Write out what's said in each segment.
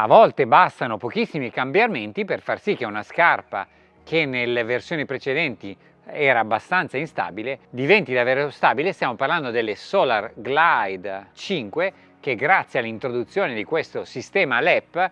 A volte bastano pochissimi cambiamenti per far sì che una scarpa che nelle versioni precedenti era abbastanza instabile diventi davvero stabile. Stiamo parlando delle Solar Glide 5 che grazie all'introduzione di questo sistema LEP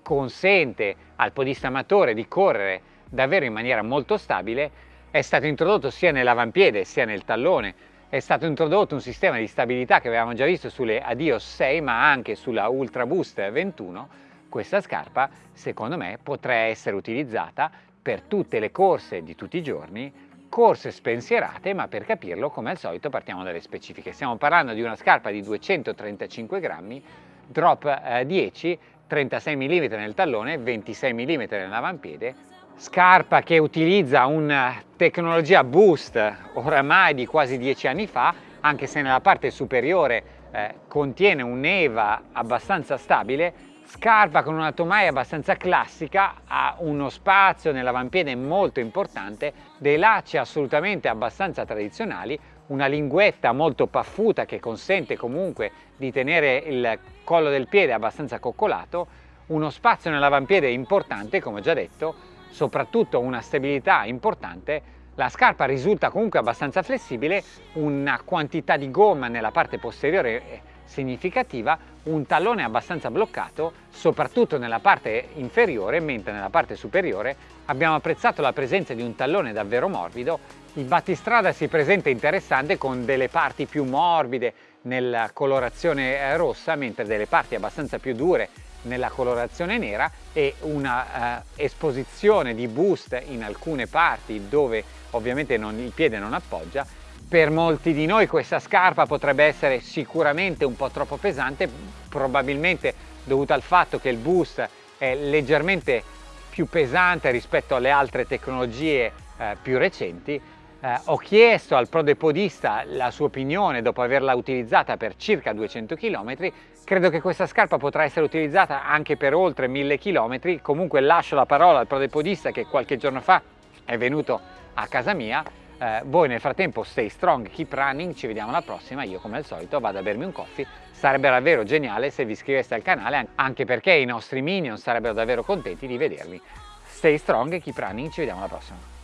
consente al podista amatore di correre davvero in maniera molto stabile. È stato introdotto sia nell'avampiede sia nel tallone è stato introdotto un sistema di stabilità che avevamo già visto sulle Adios 6 ma anche sulla Ultra Boost 21 questa scarpa secondo me potrà essere utilizzata per tutte le corse di tutti i giorni corse spensierate ma per capirlo come al solito partiamo dalle specifiche. Stiamo parlando di una scarpa di 235 grammi drop eh, 10 36 mm nel tallone 26 mm nell'avampiede scarpa che utilizza una tecnologia boost oramai di quasi dieci anni fa anche se nella parte superiore eh, contiene un'EVA abbastanza stabile scarpa con una tomaia abbastanza classica ha uno spazio nell'avampiede molto importante dei lacci assolutamente abbastanza tradizionali una linguetta molto paffuta che consente comunque di tenere il collo del piede abbastanza coccolato uno spazio nell'avampiede importante come già detto soprattutto una stabilità importante, la scarpa risulta comunque abbastanza flessibile, una quantità di gomma nella parte posteriore significativa, un tallone abbastanza bloccato, soprattutto nella parte inferiore, mentre nella parte superiore abbiamo apprezzato la presenza di un tallone davvero morbido. Il battistrada si presenta interessante con delle parti più morbide nella colorazione rossa, mentre delle parti abbastanza più dure nella colorazione nera e una uh, esposizione di boost in alcune parti dove ovviamente non, il piede non appoggia. Per molti di noi questa scarpa potrebbe essere sicuramente un po' troppo pesante probabilmente dovuto al fatto che il boost è leggermente più pesante rispetto alle altre tecnologie eh, più recenti eh, ho chiesto al prodepodista la sua opinione dopo averla utilizzata per circa 200 km credo che questa scarpa potrà essere utilizzata anche per oltre 1000 km comunque lascio la parola al prodepodista che qualche giorno fa è venuto a casa mia. Eh, voi nel frattempo stay strong, keep running, ci vediamo alla prossima, io come al solito vado a bermi un coffee, sarebbe davvero geniale se vi iscriveste al canale anche perché i nostri minion sarebbero davvero contenti di vedervi. Stay strong, keep running, ci vediamo alla prossima.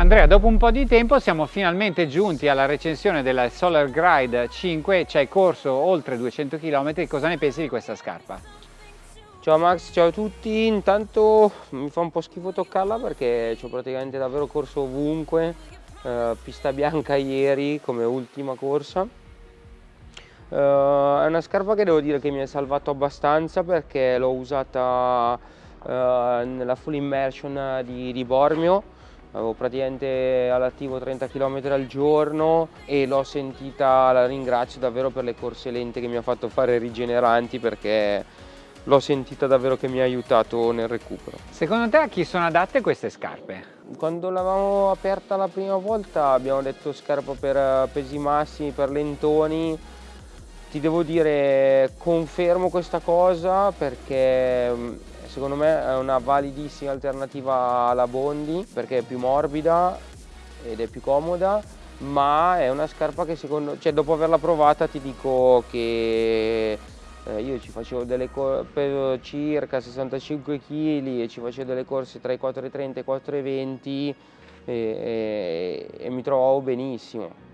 Andrea, dopo un po' di tempo siamo finalmente giunti alla recensione della Solar Glide 5, ci hai corso oltre 200 km, cosa ne pensi di questa scarpa? Ciao Max, ciao a tutti, intanto mi fa un po' schifo toccarla perché ci ho praticamente davvero corso ovunque, eh, pista bianca ieri come ultima corsa. Eh, è una scarpa che devo dire che mi ha salvato abbastanza perché l'ho usata eh, nella full immersion di, di Bormio avevo praticamente all'attivo 30 km al giorno e l'ho sentita, la ringrazio davvero per le corse lente che mi ha fatto fare rigeneranti perché l'ho sentita davvero che mi ha aiutato nel recupero. Secondo te a chi sono adatte queste scarpe? Quando l'avevamo aperta la prima volta abbiamo detto scarpa per pesi massimi, per lentoni, ti devo dire confermo questa cosa perché secondo me è una validissima alternativa alla Bondi perché è più morbida ed è più comoda ma è una scarpa che secondo cioè dopo averla provata ti dico che eh, io ci facevo delle peso circa 65 kg e ci facevo delle corse tra i 4,30 e i 4,20 e, e, e mi trovavo benissimo.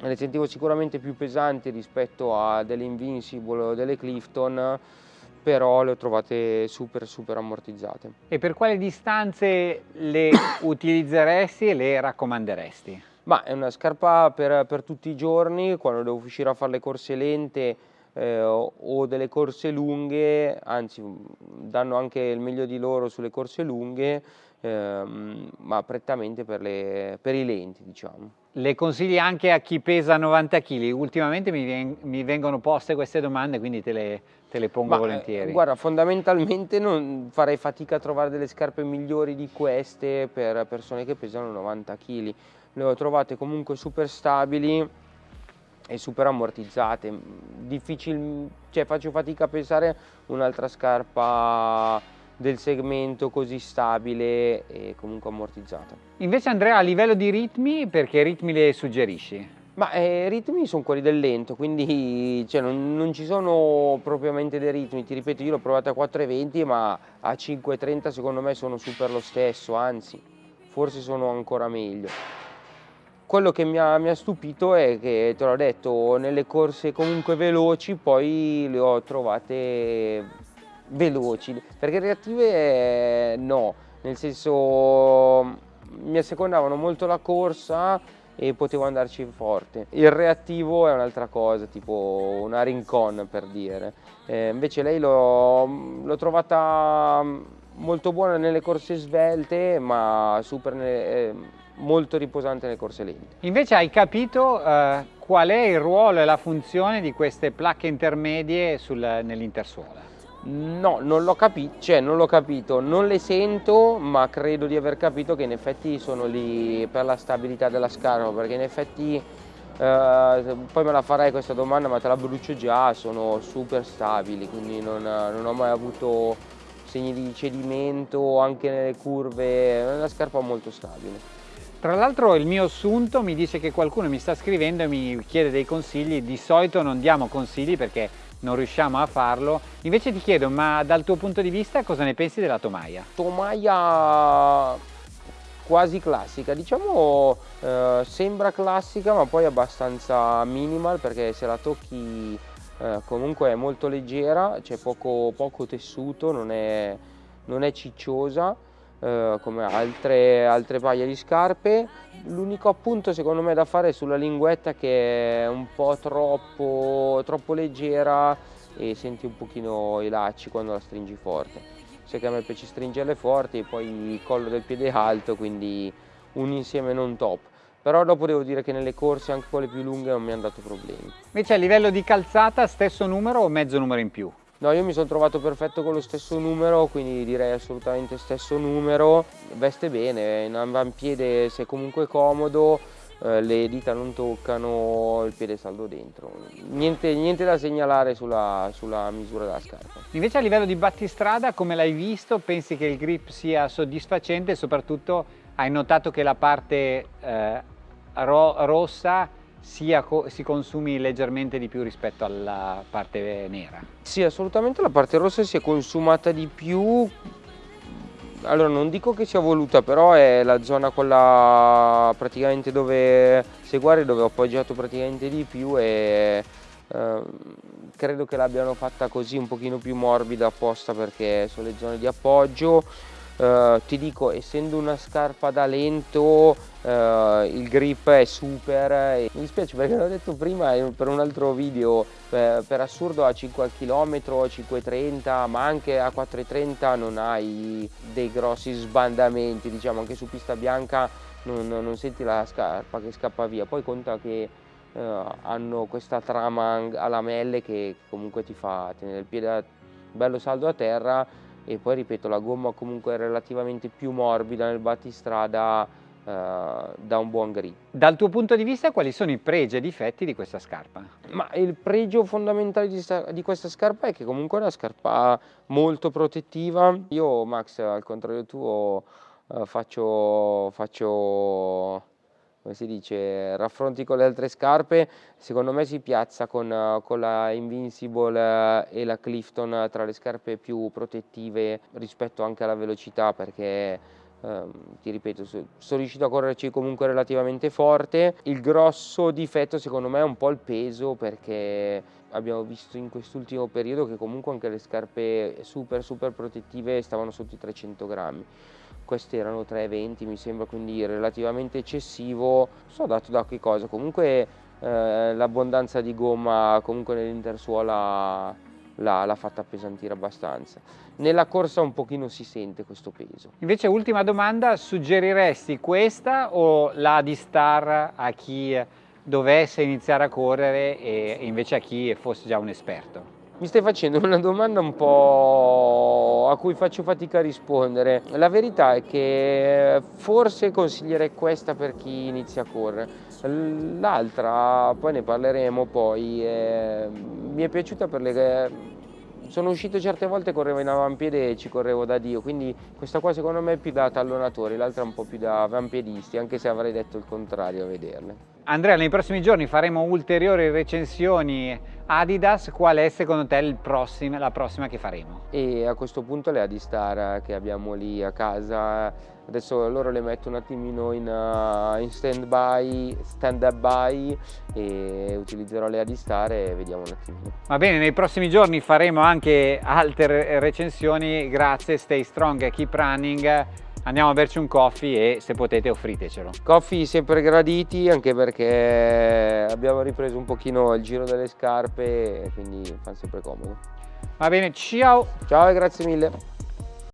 Le sentivo sicuramente più pesanti rispetto a delle Invincible o delle Clifton però le ho trovate super super ammortizzate. E per quali distanze le utilizzeresti e le raccomanderesti? Ma è una scarpa per, per, tutti i giorni, quando devo uscire a fare le corse lente eh, o delle corse lunghe, anzi danno anche il meglio di loro sulle corse lunghe, ehm, ma prettamente per, le, per i lenti diciamo. Le consigli anche a chi pesa 90 kg? Ultimamente mi, mi vengono poste queste domande, quindi te le, te le pongo Ma, eh, volentieri. Guarda, fondamentalmente non farei fatica a trovare delle scarpe migliori di queste per persone che pesano 90 kg. Le ho trovate comunque super stabili e super ammortizzate. Difficil, cioè faccio fatica a pensare un'altra scarpa del segmento così stabile e comunque ammortizzata. Invece Andrea a livello di ritmi, perché ritmi le suggerisci? Ma eh, i ritmi sono quelli del lento, quindi cioè, non, non, ci sono propriamente dei ritmi, ti ripeto io l'ho provato a 4,20 ma a 5,30 secondo me sono super lo stesso, anzi forse sono ancora meglio. Quello che mi ha, mi ha stupito è che, te l'ho detto, nelle corse comunque veloci poi le ho trovate veloci, perché reattive eh, no, nel senso mi assecondavano molto la corsa e potevo andarci forte. Il reattivo è un'altra cosa, tipo una Rincon per dire. Eh, invece lei l'ho trovata molto buona nelle corse svelte, ma super eh, molto riposante nelle corse lente. Invece hai capito eh, qual è il ruolo e la funzione di queste placche intermedie nell'intersuola? No, non l'ho capito, cioè non l'ho capito, non le sento, ma credo di aver capito che in effetti sono lì per la stabilità della scarpa, perché in effetti, eh, poi me la farai questa domanda, ma te la brucio già, sono super stabili, quindi non, non ho mai avuto segni di cedimento anche nelle curve, è una scarpa molto stabile. Tra l'altro il mio assunto mi dice che qualcuno mi sta scrivendo e mi chiede dei consigli, di solito non diamo consigli perché non riusciamo a farlo. Invece ti chiedo, ma dal tuo punto di vista cosa ne pensi della tomaia? Tomaia quasi classica, diciamo eh, sembra classica ma poi abbastanza minimal perché se la tocchi eh, comunque è molto leggera, c'è poco, poco, tessuto, non è, non è cicciosa eh, come altre, altre paia di scarpe. L'unico appunto secondo me da fare è sulla linguetta che è un po' troppo, troppo leggera e senti un pochino i lacci quando la stringi forte. Sai che a me piace stringerle forti e poi il collo del piede alto, quindi un insieme non top però dopo devo dire che nelle corse anche quelle più lunghe non mi hanno dato problemi. Invece a livello di calzata stesso numero o mezzo numero in più? No, io mi sono trovato perfetto con lo stesso numero, quindi direi assolutamente stesso numero. Veste bene, in avampiede se comunque comodo, eh, le dita non toccano, il piede saldo dentro. Niente, niente da segnalare sulla, sulla, misura della scarpa. Invece a livello di battistrada, come l'hai visto? Pensi che il grip sia soddisfacente soprattutto hai notato che la parte eh, ro rossa sia, si consumi leggermente di più rispetto alla parte nera. Sì, assolutamente la parte rossa si è consumata di più. Allora, non dico che sia voluta, però è la zona quella praticamente dove seguare, dove ho appoggiato praticamente di più e eh, credo che l'abbiano fatta così un pochino più morbida apposta perché sono le zone di appoggio Uh, ti dico essendo una scarpa da lento uh, il grip è super mi dispiace perché l'ho detto prima per un altro video per, per assurdo a 5 km 5,30 ma anche a 4,30 non hai dei grossi sbandamenti diciamo anche su pista bianca non, non senti la scarpa che scappa via. Poi conta che uh, hanno questa trama a lamelle che comunque ti fa tenere il piede bello saldo a terra e poi ripeto la gomma comunque è relativamente più morbida nel battistrada eh, da un buon grip. Dal tuo punto di vista quali sono i pregi e i difetti di questa scarpa? Ma il pregio fondamentale di, di questa scarpa è che comunque è una scarpa molto protettiva. Io Max al contrario tuo eh, faccio, faccio come si dice, raffronti con le altre scarpe, secondo me si piazza con, con la Invincible e la Clifton tra le scarpe più protettive rispetto anche alla velocità perché ehm, ti ripeto, sono riuscito a correrci comunque relativamente forte. Il grosso difetto secondo me è un po' il peso perché abbiamo visto in quest'ultimo periodo che comunque anche le scarpe super super protettive stavano sotto i 300 grammi questi erano 3,20 mi sembra quindi relativamente eccessivo. So dato da che cosa. Comunque eh, l'abbondanza di gomma comunque nell'intersuola l'ha fatta appesantire abbastanza. Nella corsa un pochino si sente questo peso. Invece ultima domanda suggeriresti questa o la di Star a chi dovesse iniziare a correre e invece a chi fosse già un esperto mi stai facendo una domanda un po' a cui faccio fatica a rispondere. La verità è che forse consiglierei questa per chi inizia a correre. L'altra, poi ne parleremo poi, eh, mi è piaciuta per le... Sono uscito certe volte, correvo in avampiede e ci correvo da Dio, quindi questa qua secondo me è più da tallonatori, l'altra un po' più da avampiedisti, anche se avrei detto il contrario a vederle. Andrea, nei prossimi giorni faremo ulteriori recensioni Adidas, qual è secondo te prossimo, la prossima che faremo? E a questo punto le Adistar che abbiamo lì a casa, adesso loro le metto un attimino in, uh, in stand by, stand up by e utilizzerò le Adistar e vediamo un attimino. Va bene, nei prossimi giorni faremo anche altre recensioni, grazie, stay strong, keep running andiamo a berci un coffee e se potete offritecelo. Coffee sempre graditi anche perché abbiamo ripreso un pochino il giro delle scarpe e quindi fa sempre comodo. Va bene, ciao! Ciao e grazie mille!